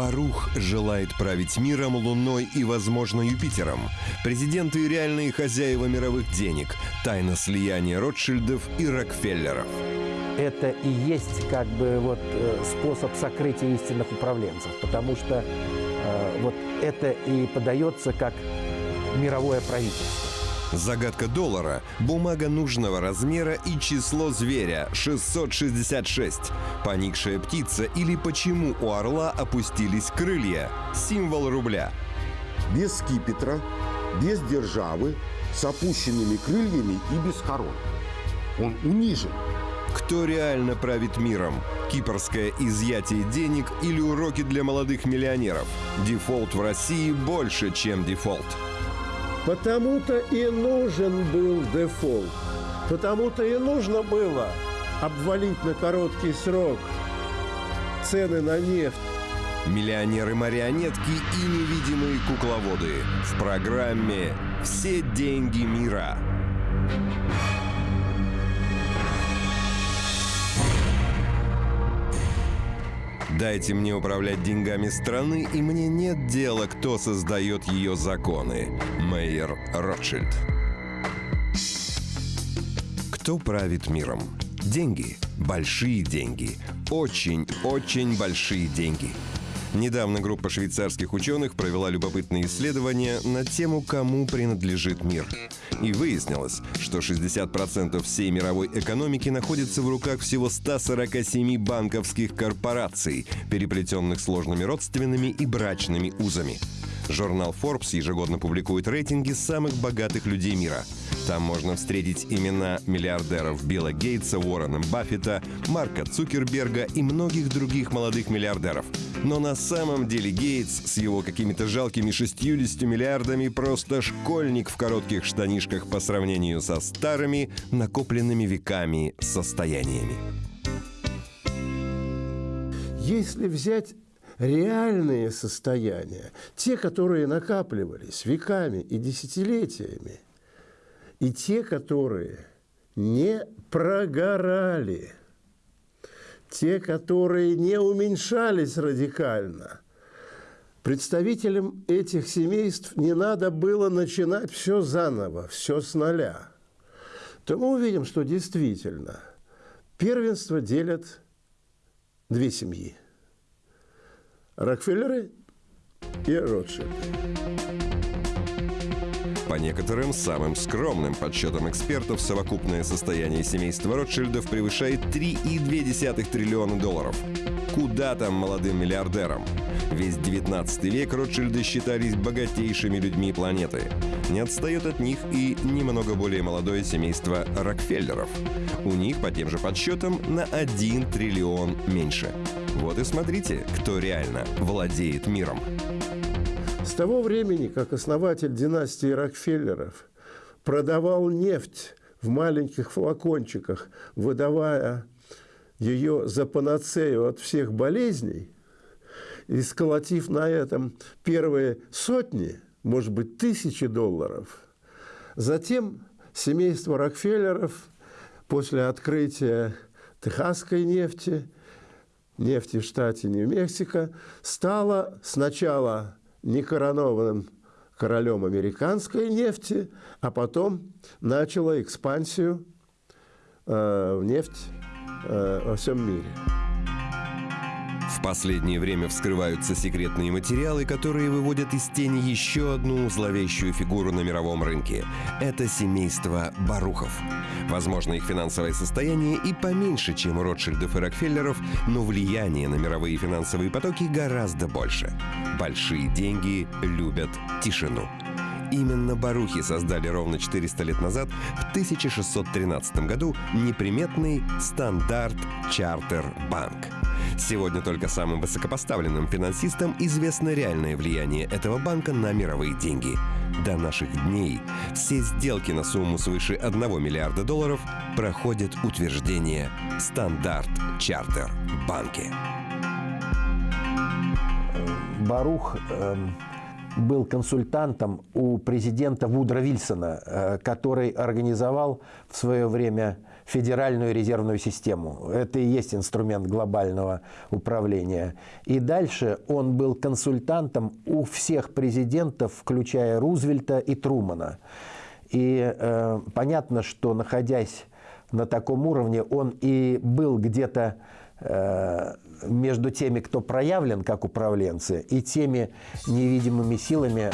Барух желает править миром, Луной и, возможно, Юпитером. Президенты и реальные хозяева мировых денег. Тайна слияния Ротшильдов и Рокфеллеров. Это и есть как бы вот э, способ сокрытия истинных управленцев, потому что э, вот это и подается как мировое правительство. Загадка доллара, бумага нужного размера и число зверя 666. Поникшая птица или почему у орла опустились крылья. Символ рубля. без скипетра, без державы, с опущенными крыльями и без корон. Он унижен. Кто реально правит миром? Кипрское изъятие денег или уроки для молодых миллионеров? Дефолт в России больше, чем дефолт. Потому-то и нужен был дефолт. Потому-то и нужно было обвалить на короткий срок цены на нефть. Миллионеры-марионетки и невидимые кукловоды. В программе «Все деньги мира». Дайте мне управлять деньгами страны, и мне нет дела, кто создает ее законы. Мейер Ротшильд. Кто правит миром? Деньги. Большие деньги. Очень-очень большие деньги. Недавно группа швейцарских ученых провела любопытные исследования на тему, кому принадлежит мир. И выяснилось, что 60% всей мировой экономики находится в руках всего 147 банковских корпораций, переплетенных сложными родственными и брачными узами. Журнал Forbes ежегодно публикует рейтинги самых богатых людей мира. Там можно встретить имена миллиардеров Билла Гейтса, Уоррена Баффета, Марка Цукерберга и многих других молодых миллиардеров. Но на самом деле Гейтс с его какими-то жалкими 60 миллиардами просто школьник в коротких штанишках по сравнению со старыми, накопленными веками состояниями. Если взять реальные состояния, те, которые накапливались веками и десятилетиями, и те, которые не прогорали, те, которые не уменьшались радикально, представителям этих семейств не надо было начинать все заново, все с нуля, то мы увидим, что действительно первенство делят две семьи – Рокфеллеры и Ротшильды. По некоторым самым скромным подсчетам экспертов, совокупное состояние семейства Ротшильдов превышает 3,2 триллиона долларов. Куда там молодым миллиардерам? Весь 19 век Ротшильды считались богатейшими людьми планеты. Не отстает от них и немного более молодое семейство Рокфеллеров. У них, по тем же подсчетам, на 1 триллион меньше. Вот и смотрите, кто реально владеет миром. С того времени, как основатель династии Рокфеллеров продавал нефть в маленьких флакончиках, выдавая ее за панацею от всех болезней, и сколотив на этом первые сотни, может быть, тысячи долларов, затем семейство Рокфеллеров после открытия техасской нефти – нефти в штате Нью-Мексико, стала сначала некоронованным королем американской нефти, а потом начала экспансию э, в нефть э, во всем мире. Последнее время вскрываются секретные материалы, которые выводят из тени еще одну зловещую фигуру на мировом рынке. Это семейство Барухов. Возможно, их финансовое состояние и поменьше, чем у Ротшильдов и Рокфеллеров, но влияние на мировые финансовые потоки гораздо больше. Большие деньги любят тишину. Именно барухи создали ровно 400 лет назад, в 1613 году, неприметный стандарт Чартер Банк. Сегодня только самым высокопоставленным финансистам известно реальное влияние этого банка на мировые деньги. До наших дней все сделки на сумму свыше 1 миллиарда долларов проходят утверждение «Стандарт Чартер Банки». Барух эм, был консультантом у президента Вудра Вильсона, э, который организовал в свое время федеральную резервную систему. Это и есть инструмент глобального управления. И дальше он был консультантом у всех президентов, включая Рузвельта и Трумана. И э, понятно, что находясь на таком уровне, он и был где-то э, между теми, кто проявлен как управленцы, и теми невидимыми силами,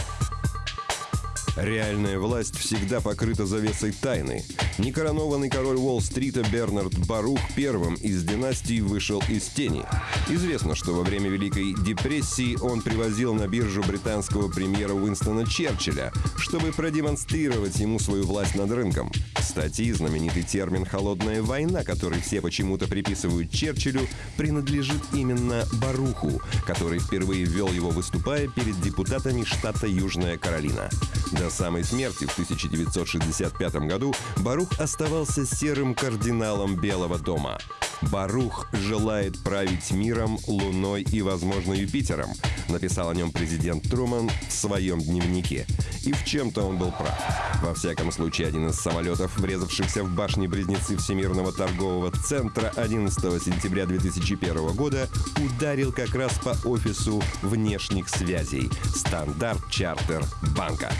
Реальная власть всегда покрыта завесой тайны. Некоронованный король Уолл-стрита Бернард Барух первым из династии вышел из тени. Известно, что во время Великой депрессии он привозил на биржу британского премьера Уинстона Черчилля, чтобы продемонстрировать ему свою власть над рынком. Кстати, знаменитый термин «холодная война», который все почему-то приписывают Черчиллю, принадлежит именно Баруху, который впервые ввел его, выступая перед депутатами штата Южная Каролина. До самой смерти в 1965 году Барух оставался серым кардиналом Белого дома. Барух желает править миром, Луной и, возможно, Юпитером, написал о нем президент Труман в своем дневнике. И в чем-то он был прав. Во всяком случае, один из самолетов, врезавшихся в башни-близнецы Всемирного торгового центра 11 сентября 2001 года, ударил как раз по офису внешних связей «Стандарт Чартер Банка»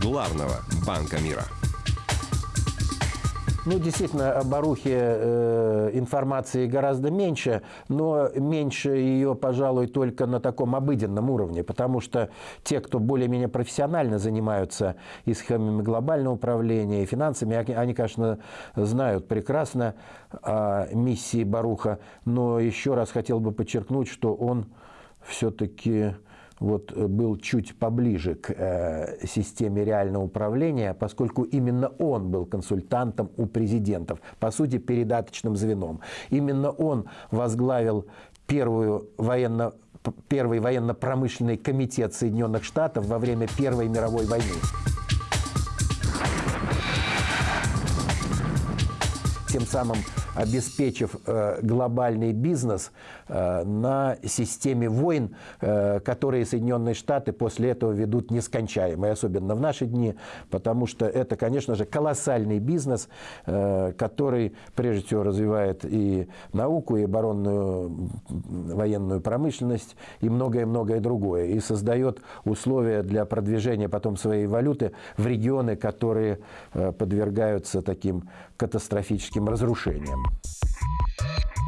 главного банка мира. Ну, действительно, о Барухе э, информации гораздо меньше, но меньше ее, пожалуй, только на таком обыденном уровне, потому что те, кто более-менее профессионально занимаются и схемами глобального управления, и финансами, они, конечно, знают прекрасно о миссии Баруха, но еще раз хотел бы подчеркнуть, что он все-таки вот э, был чуть поближе к э, системе реального управления, поскольку именно он был консультантом у президентов, по сути, передаточным звеном. Именно он возглавил первую военно первый военно-промышленный комитет Соединенных Штатов во время Первой мировой войны. Тем самым обеспечив э, глобальный бизнес э, на системе войн, э, которые Соединенные Штаты после этого ведут нескончаемые, особенно в наши дни, потому что это, конечно же, колоссальный бизнес, который, прежде всего, развивает и науку, и оборонную военную промышленность, и многое-многое другое, и создает условия для продвижения потом своей валюты в регионы, которые подвергаются таким катастрофическим разрушениям. Thank you.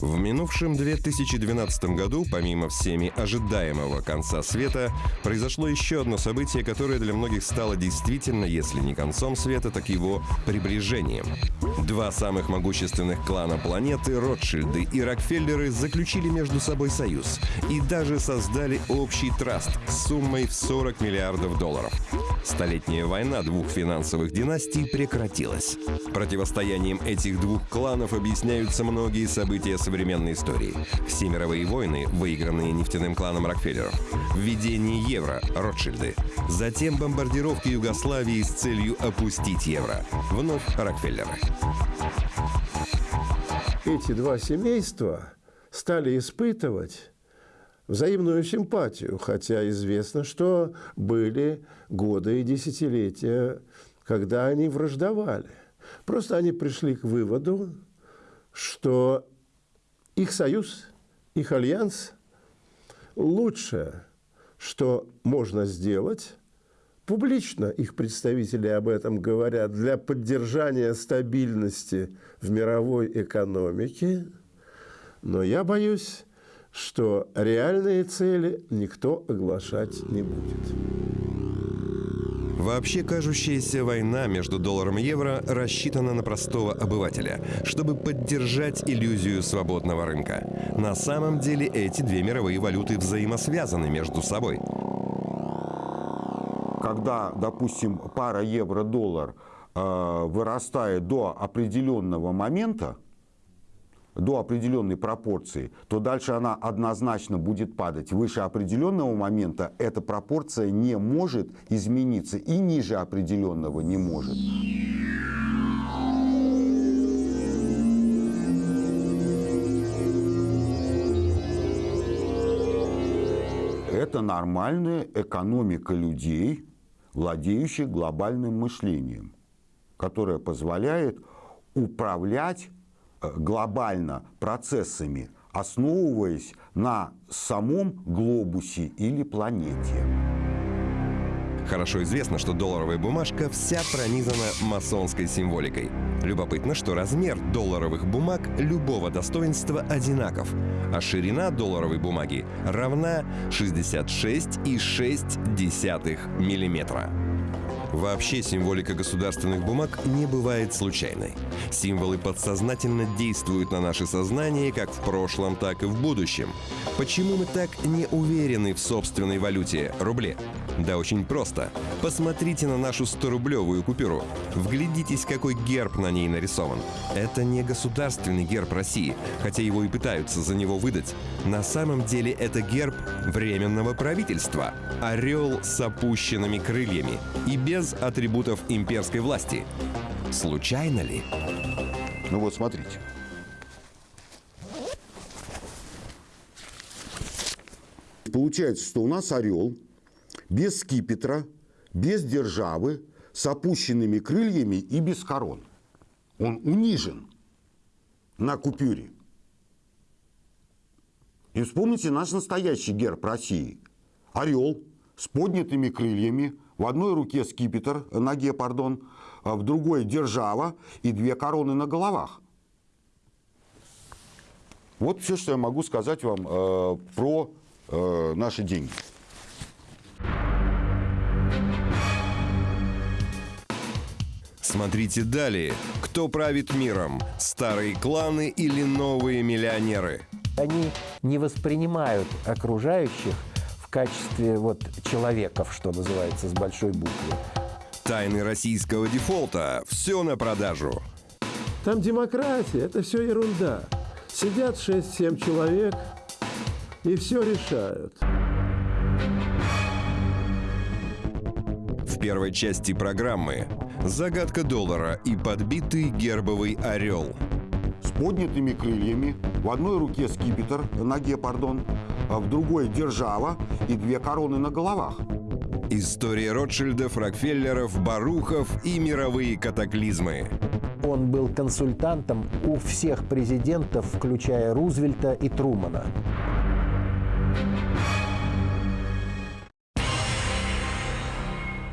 В минувшем 2012 году, помимо всеми ожидаемого конца света, произошло еще одно событие, которое для многих стало действительно, если не концом света, так его приближением. Два самых могущественных клана планеты, Ротшильды и Рокфеллеры, заключили между собой союз и даже создали общий траст с суммой в 40 миллиардов долларов. Столетняя война двух финансовых династий прекратилась. Противостоянием этих двух кланов объясняются многие события современной истории. Все мировые войны, выигранные нефтяным кланом Рокфеллеров. Введение евро – Ротшильды. Затем бомбардировки Югославии с целью опустить евро. Вновь Рокфеллеры. Эти два семейства стали испытывать взаимную симпатию, хотя известно, что были годы и десятилетия, когда они враждовали. Просто они пришли к выводу, что их союз, их альянс лучше, что можно сделать, публично их представители об этом говорят, для поддержания стабильности в мировой экономике. Но я боюсь, что реальные цели никто оглашать не будет. Вообще кажущаяся война между долларом и евро рассчитана на простого обывателя, чтобы поддержать иллюзию свободного рынка. На самом деле эти две мировые валюты взаимосвязаны между собой. Когда, допустим, пара евро-доллар э, вырастает до определенного момента, до определенной пропорции, то дальше она однозначно будет падать. Выше определенного момента эта пропорция не может измениться и ниже определенного не может. Это нормальная экономика людей, владеющих глобальным мышлением, которая позволяет управлять глобально процессами, основываясь на самом глобусе или планете. Хорошо известно, что долларовая бумажка вся пронизана масонской символикой. Любопытно, что размер долларовых бумаг любого достоинства одинаков, а ширина долларовой бумаги равна 66,6 миллиметра. Вообще символика государственных бумаг не бывает случайной. Символы подсознательно действуют на наше сознание как в прошлом, так и в будущем. Почему мы так не уверены в собственной валюте – рубле? Да очень просто. Посмотрите на нашу 100-рублевую купюру. Вглядитесь, какой герб на ней нарисован. Это не государственный герб России, хотя его и пытаются за него выдать. На самом деле это герб Временного правительства. Орел с опущенными крыльями и без атрибутов имперской власти. Случайно ли? Ну вот смотрите. Получается, что у нас орел без скипетра, без державы, с опущенными крыльями и без корон. Он унижен на купюре. И вспомните наш настоящий герб России. Орел с поднятыми крыльями, в одной руке скипетр, ноге, пардон, а в другой держава и две короны на головах. Вот все, что я могу сказать вам э, про э, наши деньги. Смотрите далее. Кто правит миром? Старые кланы или новые миллионеры? Они не воспринимают окружающих в качестве вот человеков, что называется, с большой буквы. Тайны российского дефолта. Все на продажу. Там демократия, это все ерунда. Сидят 6-7 человек и все решают. В первой части программы загадка доллара и подбитый гербовый орел. С поднятыми крыльями, в одной руке скипетр, ноге, пардон, а в другой держава и две короны на головах. История Ротшильдов, Рокфеллеров, Барухов и мировые катаклизмы. Он был консультантом у всех президентов, включая Рузвельта и Трумана.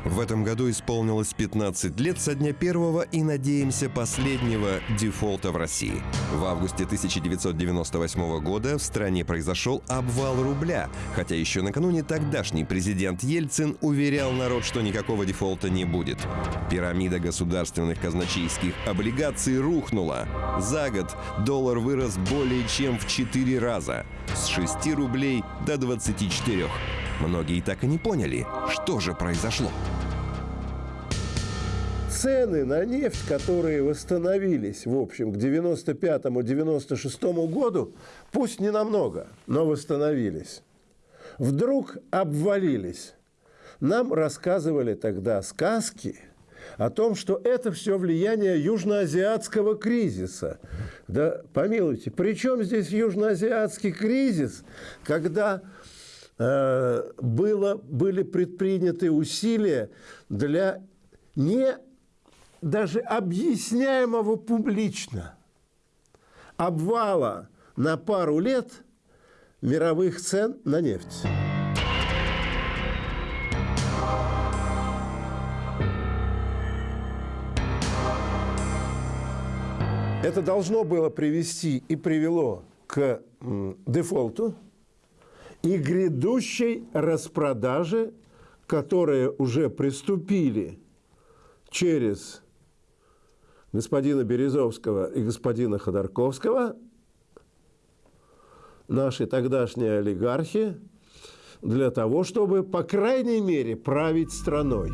В этом году исполнилось 15 лет со дня первого и, надеемся, последнего дефолта в России. В августе 1998 года в стране произошел обвал рубля, хотя еще накануне тогдашний президент Ельцин уверял народ, что никакого дефолта не будет. Пирамида государственных казначейских облигаций рухнула. За год доллар вырос более чем в 4 раза – с 6 рублей до 24. Многие так и не поняли, что же произошло. Цены на нефть, которые восстановились, в общем, к 95-96 году, пусть не намного, но восстановились, вдруг обвалились. Нам рассказывали тогда сказки о том, что это все влияние южноазиатского кризиса. Да помилуйте, при чем здесь южноазиатский кризис, когда было, были предприняты усилия для не даже объясняемого публично обвала на пару лет мировых цен на нефть. Это должно было привести и привело к дефолту, и грядущей распродаже, которые уже приступили через господина Березовского и господина Ходорковского, наши тогдашние олигархи, для того, чтобы, по крайней мере, править страной.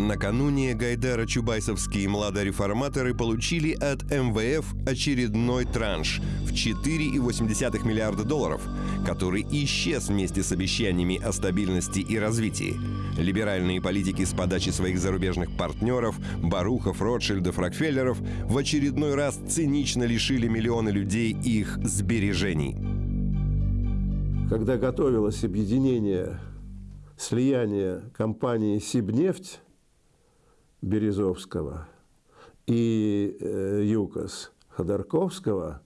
Накануне Гайдара-Чубайсовские младореформаторы получили от МВФ очередной транш в 4,8 миллиарда долларов, который исчез вместе с обещаниями о стабильности и развитии. Либеральные политики с подачи своих зарубежных партнеров, Барухов, Ротшильдов, Рокфеллеров в очередной раз цинично лишили миллионы людей их сбережений. Когда готовилось объединение, слияние компании «Сибнефть», Березовского и э, ЮКОС Ходорковского,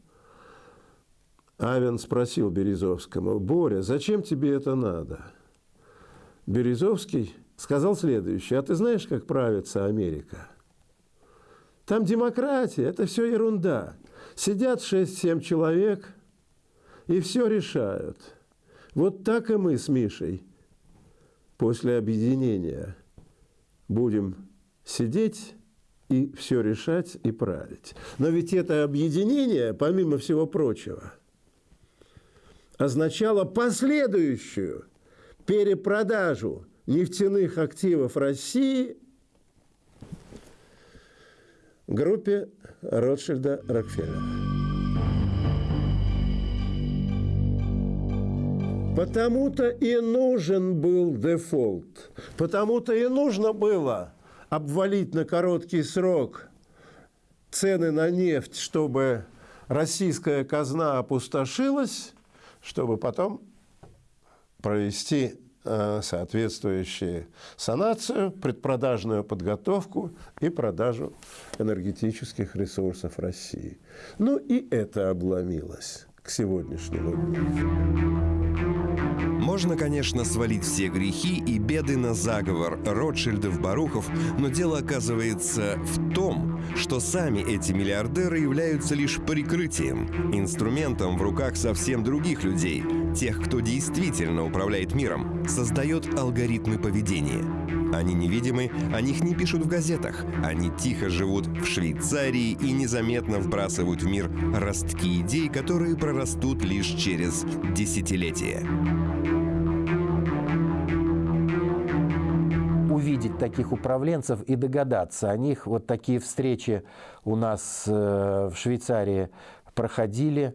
Авен спросил Березовскому, «Боря, зачем тебе это надо?» Березовский сказал следующее, «А ты знаешь, как правится Америка?» Там демократия, это все ерунда. Сидят 6-7 человек и все решают. Вот так и мы с Мишей после объединения будем сидеть и все решать и править. Но ведь это объединение, помимо всего прочего, означало последующую перепродажу нефтяных активов России группе Ротшильда Рокфеллера. Потому-то и нужен был дефолт. Потому-то и нужно было обвалить на короткий срок цены на нефть, чтобы российская казна опустошилась, чтобы потом провести э, соответствующую санацию, предпродажную подготовку и продажу энергетических ресурсов России. Ну и это обломилось к сегодняшнему дню. Можно, конечно, свалить все грехи и беды на заговор Ротшильдов-Барухов, но дело оказывается в том, что сами эти миллиардеры являются лишь прикрытием, инструментом в руках совсем других людей, тех, кто действительно управляет миром, создает алгоритмы поведения. Они невидимы, о них не пишут в газетах. Они тихо живут в Швейцарии и незаметно вбрасывают в мир ростки идей, которые прорастут лишь через десятилетия. Таких управленцев и догадаться о них. Вот такие встречи у нас э, в Швейцарии проходили,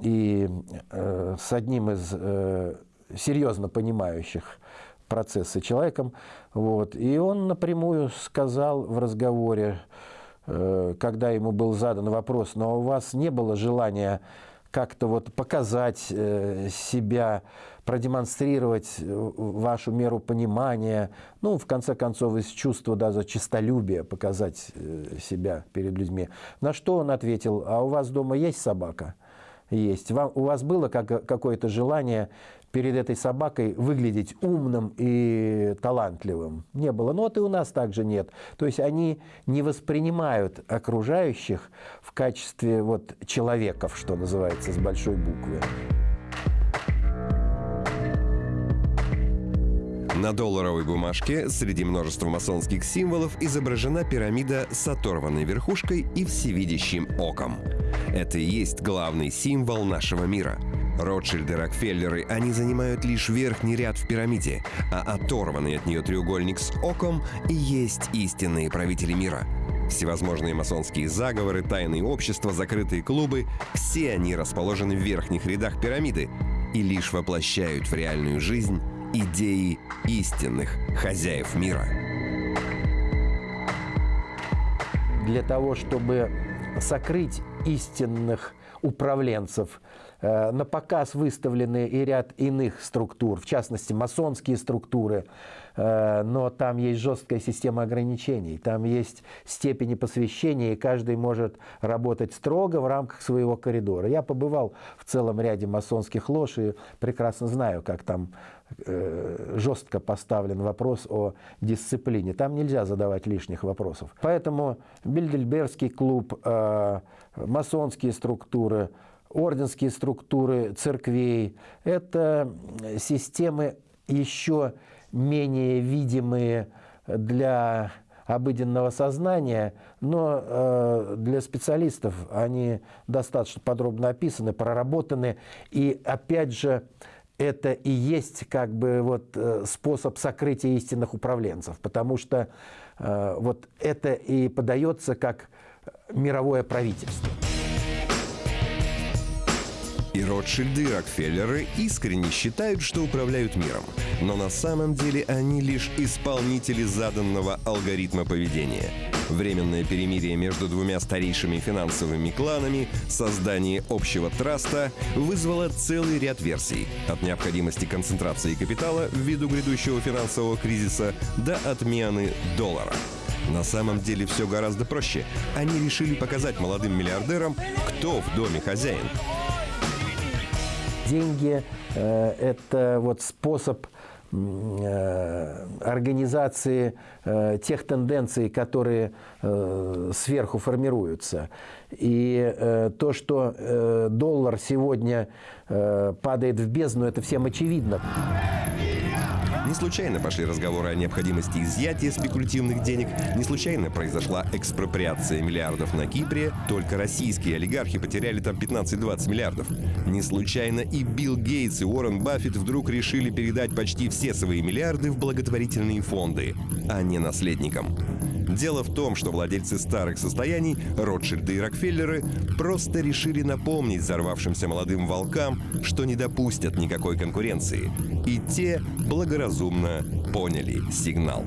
и э, с одним из э, серьезно понимающих процессы человеком. Вот. И он напрямую сказал в разговоре, когда ему был задан вопрос, но у вас не было желания как-то вот показать себя продемонстрировать э, вашу меру понимания, ну, в конце концов, из чувства даже честолюбия показать э, себя перед людьми. На что он ответил, а у вас дома есть собака? Есть. Вам, у вас было как, какое-то желание перед этой собакой выглядеть умным и талантливым? Не было. Но и у нас также нет. То есть они не воспринимают окружающих в качестве вот человеков, что называется, с большой буквы. На долларовой бумажке среди множества масонских символов изображена пирамида с оторванной верхушкой и всевидящим оком. Это и есть главный символ нашего мира. Ротшильды, Рокфеллеры, они занимают лишь верхний ряд в пирамиде, а оторванный от нее треугольник с оком и есть истинные правители мира. Всевозможные масонские заговоры, тайные общества, закрытые клубы – все они расположены в верхних рядах пирамиды и лишь воплощают в реальную жизнь идеи истинных хозяев мира. Для того, чтобы сокрыть истинных управленцев, на показ выставлены и ряд иных структур, в частности, масонские структуры, Э, но там есть жесткая система ограничений, там есть степени посвящения, и каждый может работать строго в рамках своего коридора. Я побывал в целом ряде масонских лож и прекрасно знаю, как там э, жестко поставлен вопрос о дисциплине. Там нельзя задавать лишних вопросов. Поэтому Бильдельбергский клуб, э, масонские структуры, орденские структуры церквей – это системы еще менее видимые для обыденного сознания, но э, для специалистов они достаточно подробно описаны, проработаны. И опять же, это и есть как бы вот э, способ сокрытия истинных управленцев, потому что э, вот это и подается как мировое правительство. И Ротшильды и Рокфеллеры искренне считают, что управляют миром. Но на самом деле они лишь исполнители заданного алгоритма поведения. Временное перемирие между двумя старейшими финансовыми кланами, создание общего траста вызвало целый ряд версий. От необходимости концентрации капитала ввиду грядущего финансового кризиса до отмены доллара. На самом деле все гораздо проще. Они решили показать молодым миллиардерам, кто в доме хозяин. Деньги э, – это вот способ э, организации э, тех тенденций, которые э, сверху формируются. И то, что доллар сегодня падает в бездну, это всем очевидно. Не случайно пошли разговоры о необходимости изъятия спекулятивных денег, не случайно произошла экспроприация миллиардов на Кипре, только российские олигархи потеряли там 15-20 миллиардов. Не случайно и Билл Гейтс и Уоррен Баффет вдруг решили передать почти все свои миллиарды в благотворительные фонды, а не наследникам. Дело в том, что владельцы старых состояний, Ротшильды и Рокфеллеры, просто решили напомнить взорвавшимся молодым волкам, что не допустят никакой конкуренции. И те благоразумно поняли сигнал.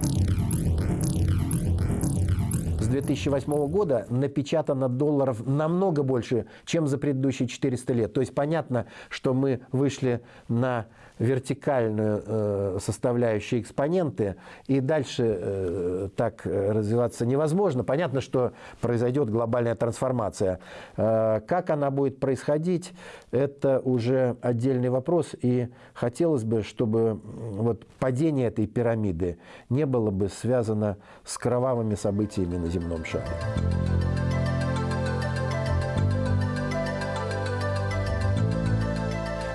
С 2008 года напечатано долларов намного больше, чем за предыдущие 400 лет. То есть понятно, что мы вышли на вертикальную э, составляющую экспоненты, и дальше э, так развиваться невозможно. Понятно, что произойдет глобальная трансформация. Э, как она будет происходить, это уже отдельный вопрос, и хотелось бы, чтобы вот падение этой пирамиды не было бы связано с кровавыми событиями на земном шаре.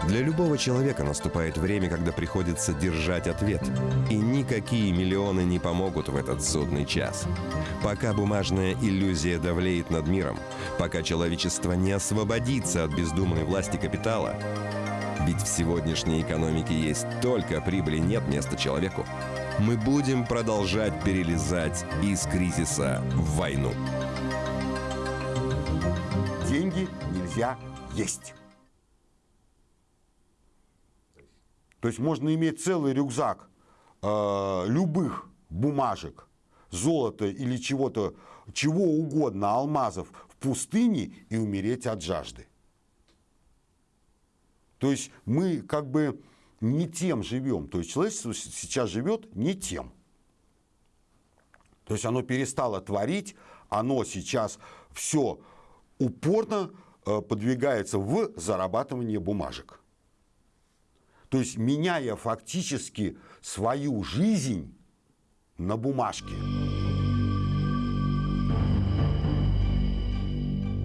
Для любого человека наступает время, когда приходится держать ответ. И никакие миллионы не помогут в этот судный час. Пока бумажная иллюзия давлеет над миром, пока человечество не освободится от бездумной власти капитала, ведь в сегодняшней экономике есть только прибыли, нет места человеку. Мы будем продолжать перелезать из кризиса в войну. Деньги нельзя есть. То есть можно иметь целый рюкзак э, любых бумажек, золота или чего-то, чего угодно, алмазов в пустыне и умереть от жажды. То есть мы как бы не тем живем. То есть человечество сейчас живет не тем. То есть оно перестало творить, оно сейчас все упорно э, подвигается в зарабатывание бумажек. То есть меняя фактически свою жизнь на бумажке.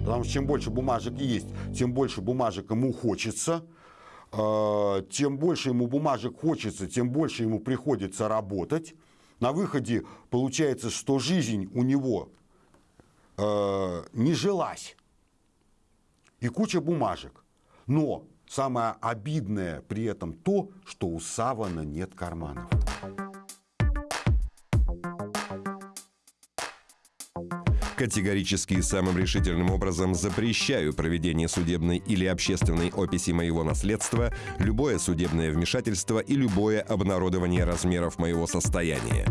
Потому что чем больше бумажек есть, тем больше бумажек ему хочется. Э, тем больше ему бумажек хочется, тем больше ему приходится работать. На выходе получается, что жизнь у него э, не жилась. И куча бумажек. Но Самое обидное при этом то, что у савана нет карманов. Категорически и самым решительным образом запрещаю проведение судебной или общественной описи моего наследства, любое судебное вмешательство и любое обнародование размеров моего состояния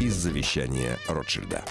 из завещания Ротшильда.